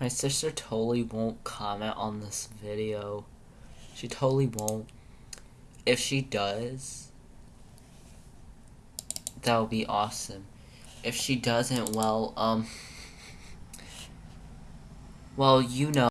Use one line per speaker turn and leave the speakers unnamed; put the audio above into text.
My sister totally won't comment on this video. She totally won't. If she does, that would be awesome. If she doesn't, well, um, well, you know.